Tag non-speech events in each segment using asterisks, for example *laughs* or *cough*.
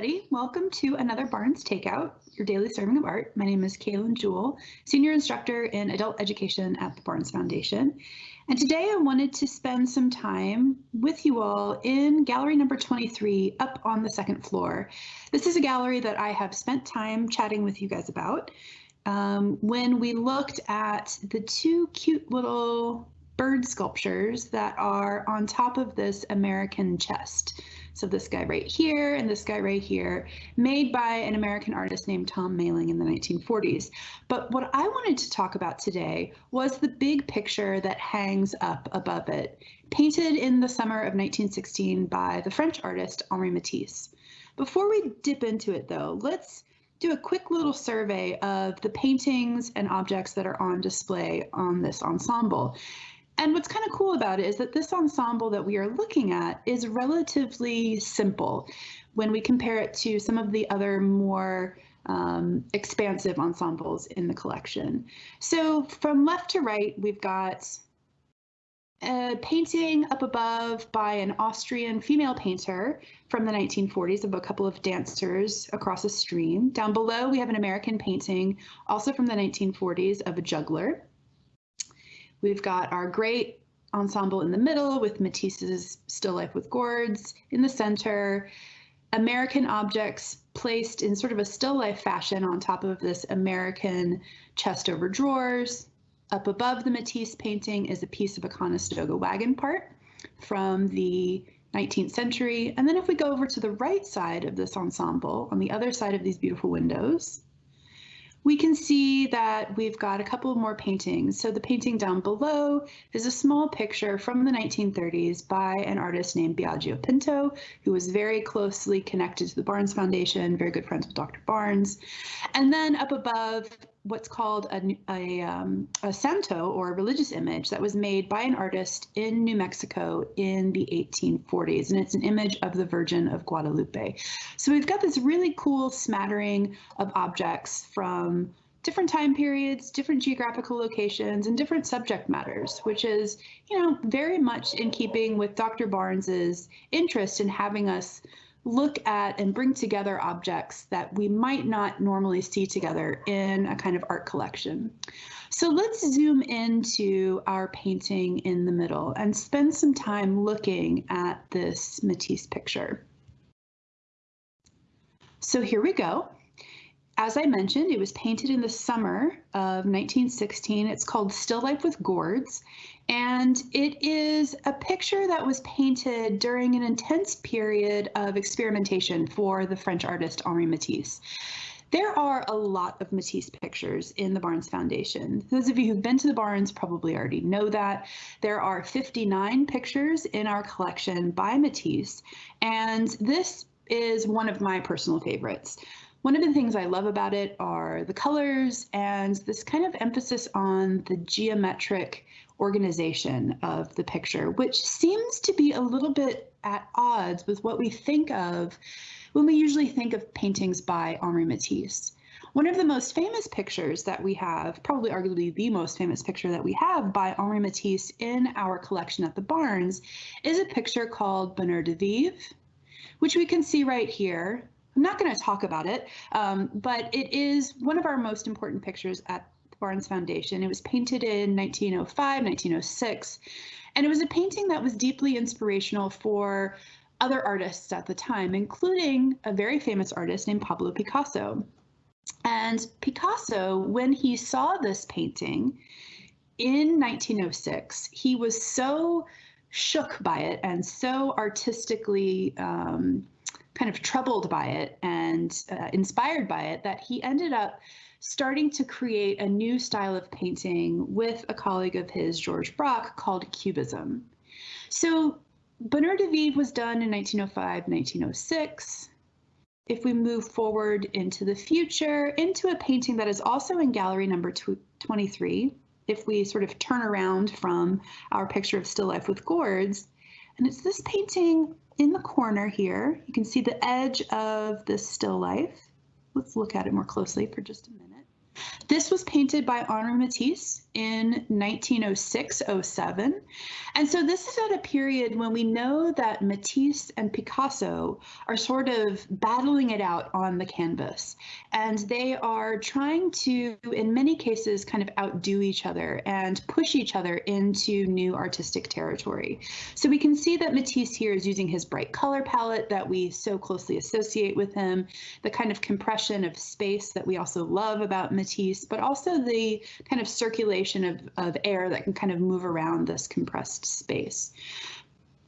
everybody. Welcome to another Barnes Takeout, your daily serving of art. My name is Kaylin Jewell, Senior Instructor in Adult Education at the Barnes Foundation. And today I wanted to spend some time with you all in gallery number 23 up on the second floor. This is a gallery that I have spent time chatting with you guys about. Um, when we looked at the two cute little bird sculptures that are on top of this American chest. So this guy right here and this guy right here, made by an American artist named Tom Mayling in the 1940s. But what I wanted to talk about today was the big picture that hangs up above it, painted in the summer of 1916 by the French artist Henri Matisse. Before we dip into it though, let's do a quick little survey of the paintings and objects that are on display on this ensemble. And what's kind of cool about it is that this ensemble that we are looking at is relatively simple when we compare it to some of the other more um, expansive ensembles in the collection. So from left to right, we've got a painting up above by an Austrian female painter from the 1940s of a couple of dancers across a stream. Down below, we have an American painting, also from the 1940s, of a juggler. We've got our great ensemble in the middle with Matisse's Still Life with Gourds in the center, American objects placed in sort of a still life fashion on top of this American chest over drawers. Up above the Matisse painting is a piece of a Conestoga wagon part from the 19th century. And then if we go over to the right side of this ensemble, on the other side of these beautiful windows, we can see that we've got a couple more paintings. So the painting down below is a small picture from the 1930s by an artist named Biagio Pinto, who was very closely connected to the Barnes Foundation, very good friends with Dr. Barnes. And then up above what's called a, a, um, a, santo or a religious image that was made by an artist in New Mexico in the 1840s. And it's an image of the Virgin of Guadalupe. So we've got this really cool smattering of objects from different time periods, different geographical locations, and different subject matters, which is, you know, very much in keeping with Dr. Barnes's interest in having us look at and bring together objects that we might not normally see together in a kind of art collection. So let's zoom into our painting in the middle and spend some time looking at this Matisse picture. So here we go. As I mentioned, it was painted in the summer of 1916. It's called Still Life with Gourds, and it is a picture that was painted during an intense period of experimentation for the French artist Henri Matisse. There are a lot of Matisse pictures in the Barnes Foundation. Those of you who've been to the Barnes probably already know that. There are 59 pictures in our collection by Matisse, and this is one of my personal favorites. One of the things I love about it are the colors and this kind of emphasis on the geometric organization of the picture, which seems to be a little bit at odds with what we think of when we usually think of paintings by Henri Matisse. One of the most famous pictures that we have, probably arguably the most famous picture that we have by Henri Matisse in our collection at the Barnes, is a picture called Bonheur de Vivre, which we can see right here. I'm not going to talk about it, um, but it is one of our most important pictures at the Barnes Foundation. It was painted in 1905, 1906, and it was a painting that was deeply inspirational for other artists at the time, including a very famous artist named Pablo Picasso. And Picasso, when he saw this painting in 1906, he was so shook by it and so artistically um, kind of troubled by it and uh, inspired by it that he ended up starting to create a new style of painting with a colleague of his, George Braque, called Cubism. So Bonheur de Vivre was done in 1905, 1906. If we move forward into the future, into a painting that is also in gallery number 23, if we sort of turn around from our picture of still life with gourds, and it's this painting in the corner here. You can see the edge of this still life. Let's look at it more closely for just a minute. This was painted by Henri Matisse in 1906-07. And so this is at a period when we know that Matisse and Picasso are sort of battling it out on the canvas. And they are trying to, in many cases, kind of outdo each other and push each other into new artistic territory. So we can see that Matisse here is using his bright color palette that we so closely associate with him, the kind of compression of space that we also love about Matisse, but also the kind of circulation of, of air that can kind of move around this compressed space.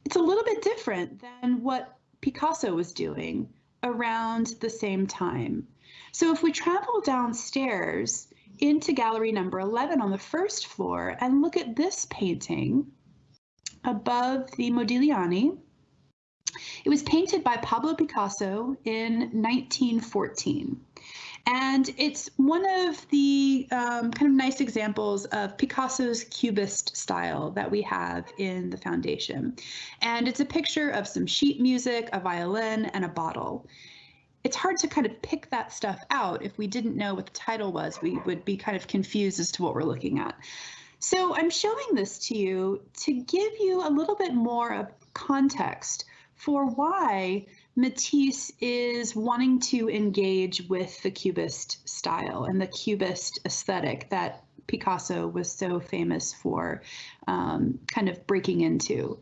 It's a little bit different than what Picasso was doing around the same time. So if we travel downstairs into gallery number 11 on the first floor and look at this painting above the Modigliani, it was painted by Pablo Picasso in 1914. And it's one of the um, kind of nice examples of Picasso's Cubist style that we have in the foundation. And it's a picture of some sheet music, a violin, and a bottle. It's hard to kind of pick that stuff out. If we didn't know what the title was, we would be kind of confused as to what we're looking at. So I'm showing this to you to give you a little bit more of context for why Matisse is wanting to engage with the Cubist style and the Cubist aesthetic that Picasso was so famous for um, kind of breaking into.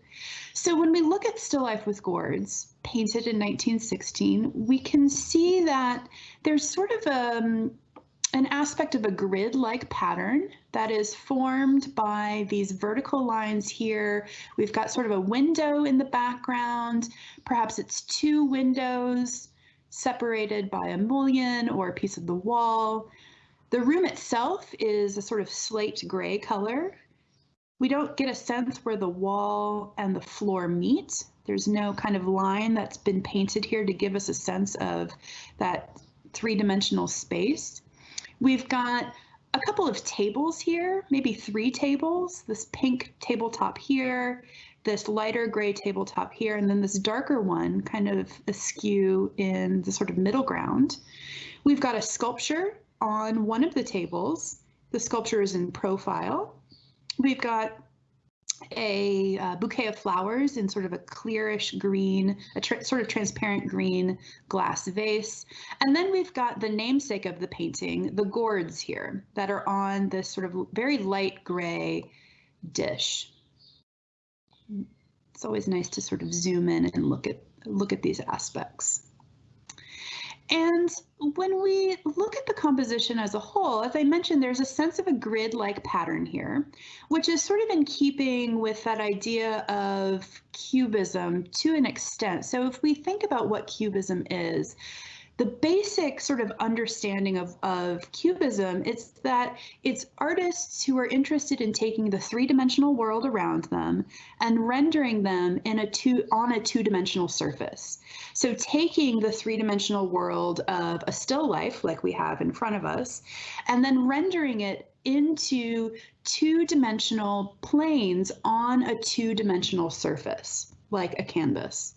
So when we look at Still Life with Gourds, painted in 1916, we can see that there's sort of a, um, an aspect of a grid-like pattern that is formed by these vertical lines here. We've got sort of a window in the background. Perhaps it's two windows separated by a mullion or a piece of the wall. The room itself is a sort of slate gray color. We don't get a sense where the wall and the floor meet. There's no kind of line that's been painted here to give us a sense of that three-dimensional space. We've got a couple of tables here, maybe three tables, this pink tabletop here, this lighter gray tabletop here, and then this darker one kind of askew in the sort of middle ground. We've got a sculpture on one of the tables. The sculpture is in profile. We've got a uh, bouquet of flowers in sort of a clearish green, a sort of transparent green glass vase. And then we've got the namesake of the painting, the gourds here, that are on this sort of very light gray dish. It's always nice to sort of zoom in and look at look at these aspects. And when we look at the composition as a whole, as I mentioned, there's a sense of a grid-like pattern here, which is sort of in keeping with that idea of cubism to an extent. So if we think about what cubism is, the basic sort of understanding of, of cubism is that it's artists who are interested in taking the three-dimensional world around them and rendering them in a two on a two-dimensional surface. So taking the three-dimensional world of a still life like we have in front of us and then rendering it into two-dimensional planes on a two-dimensional surface like a canvas.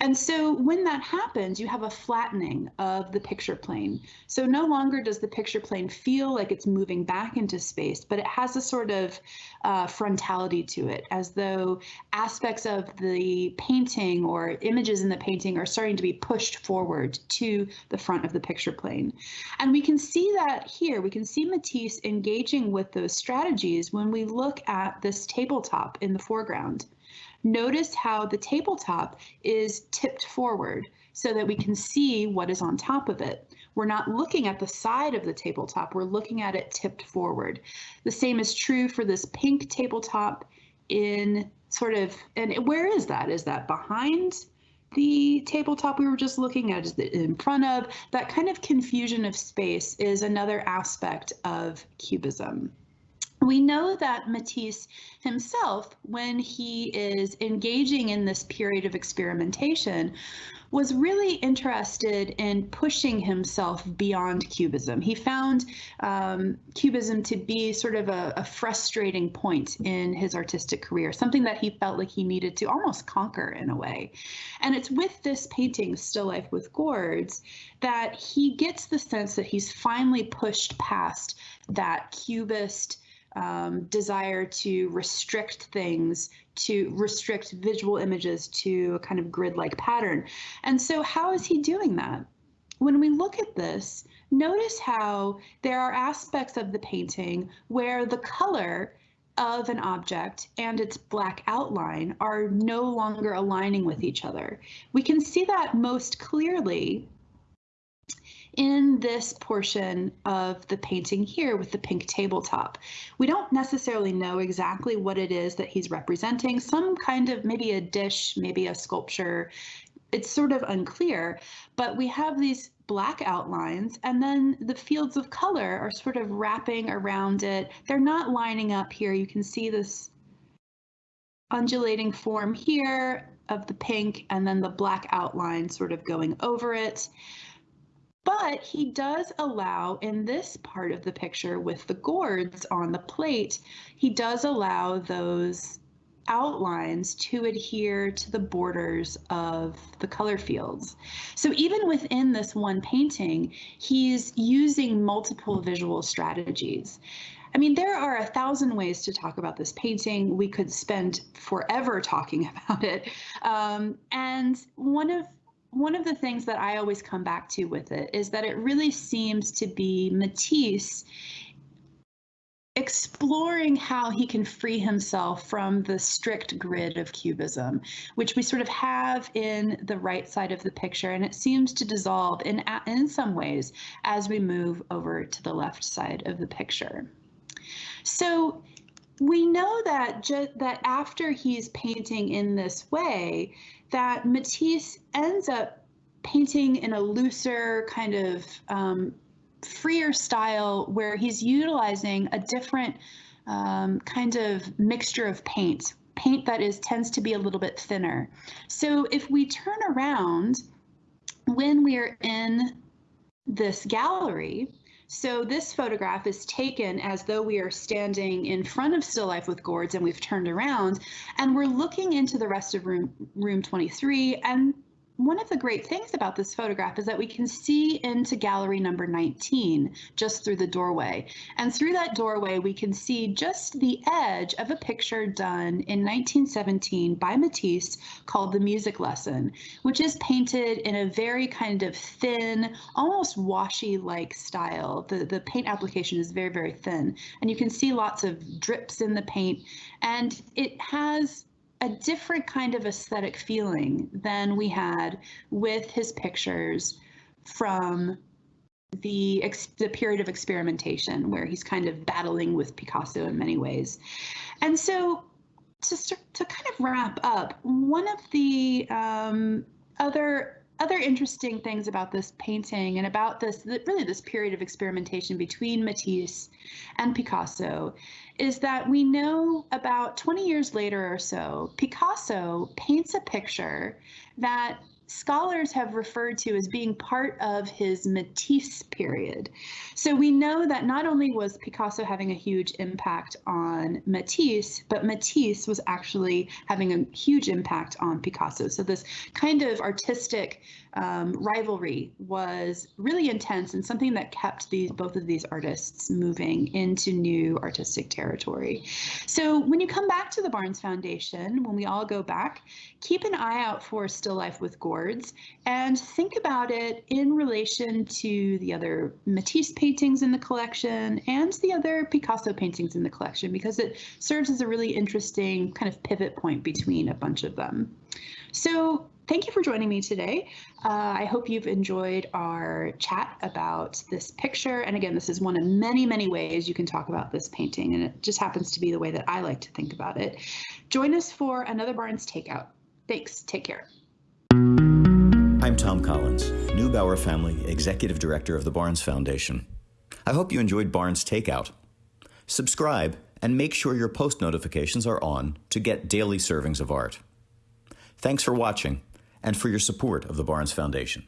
And so when that happens, you have a flattening of the picture plane. So no longer does the picture plane feel like it's moving back into space, but it has a sort of uh, frontality to it, as though aspects of the painting or images in the painting are starting to be pushed forward to the front of the picture plane. And we can see that here. We can see Matisse engaging with those strategies when we look at this tabletop in the foreground. Notice how the tabletop is tipped forward so that we can see what is on top of it. We're not looking at the side of the tabletop, we're looking at it tipped forward. The same is true for this pink tabletop in sort of, and where is that? Is that behind the tabletop we were just looking at? Is it in front of? That kind of confusion of space is another aspect of cubism. We know that Matisse himself, when he is engaging in this period of experimentation, was really interested in pushing himself beyond Cubism. He found um, Cubism to be sort of a, a, frustrating point in his artistic career, something that he felt like he needed to almost conquer in a way. And it's with this painting, Still Life with Gourds, that he gets the sense that he's finally pushed past that Cubist um, desire to restrict things, to restrict visual images to a kind of grid like pattern. And so, how is he doing that? When we look at this, notice how there are aspects of the painting where the color of an object and its black outline are no longer aligning with each other. We can see that most clearly in this portion of the painting here with the pink tabletop. We don't necessarily know exactly what it is that he's representing, some kind of maybe a dish, maybe a sculpture. It's sort of unclear, but we have these black outlines and then the fields of color are sort of wrapping around it. They're not lining up here. You can see this undulating form here of the pink and then the black outline sort of going over it. But he does allow in this part of the picture with the gourds on the plate, he does allow those outlines to adhere to the borders of the color fields. So even within this one painting, he's using multiple visual strategies. I mean, there are a thousand ways to talk about this painting. We could spend forever talking *laughs* about it. Um, and one of one of the things that I always come back to with it is that it really seems to be Matisse exploring how he can free himself from the strict grid of cubism, which we sort of have in the right side of the picture, and it seems to dissolve in in some ways as we move over to the left side of the picture. So we know that that after he's painting in this way, that Matisse ends up painting in a looser kind of um, freer style where he's utilizing a different um, kind of mixture of paint, paint that is tends to be a little bit thinner. So if we turn around when we're in this gallery, so this photograph is taken as though we are standing in front of Still Life with Gourds and we've turned around and we're looking into the rest of room room 23 and one of the great things about this photograph is that we can see into gallery number 19 just through the doorway. And through that doorway, we can see just the edge of a picture done in 1917 by Matisse called The Music Lesson, which is painted in a very kind of thin, almost washy-like style. The, the paint application is very, very thin. And you can see lots of drips in the paint. And it has a different kind of aesthetic feeling than we had with his pictures from the the period of experimentation where he's kind of battling with Picasso in many ways. And so to to kind of wrap up, one of the um, other other interesting things about this painting and about this really this period of experimentation between Matisse and Picasso is that we know about 20 years later or so, Picasso paints a picture that scholars have referred to as being part of his Matisse period. So we know that not only was Picasso having a huge impact on Matisse, but Matisse was actually having a huge impact on Picasso. So this kind of artistic um, rivalry was really intense and something that kept these both of these artists moving into new artistic territory. So when you come back to the Barnes Foundation, when we all go back, keep an eye out for Still Life with Gourds and think about it in relation to the other Matisse paintings in the collection and the other Picasso paintings in the collection because it serves as a really interesting kind of pivot point between a bunch of them. So thank you for joining me today. Uh, I hope you've enjoyed our chat about this picture. And again, this is one of many, many ways you can talk about this painting, and it just happens to be the way that I like to think about it. Join us for another Barnes Takeout. Thanks. Take care. I'm Tom Collins, Neubauer Family Executive Director of the Barnes Foundation. I hope you enjoyed Barnes Takeout. Subscribe and make sure your post notifications are on to get daily servings of art. Thanks for watching and for your support of the Barnes Foundation.